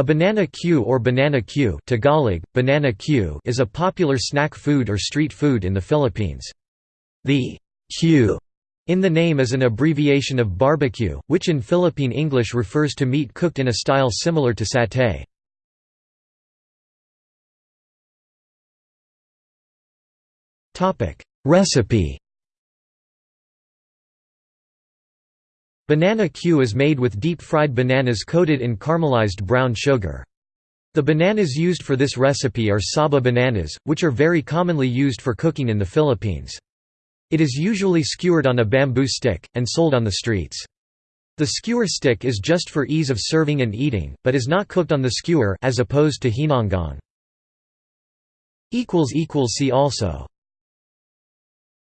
A banana cue or banana cue Tagalog, banana cue is a popular snack food or street food in the Philippines. The cue in the name is an abbreviation of barbecue, which in Philippine English refers to meat cooked in a style similar to satay. Recipe Banana cue is made with deep-fried bananas coated in caramelized brown sugar. The bananas used for this recipe are saba bananas, which are very commonly used for cooking in the Philippines. It is usually skewered on a bamboo stick, and sold on the streets. The skewer stick is just for ease of serving and eating, but is not cooked on the skewer as opposed to ginanggang. See also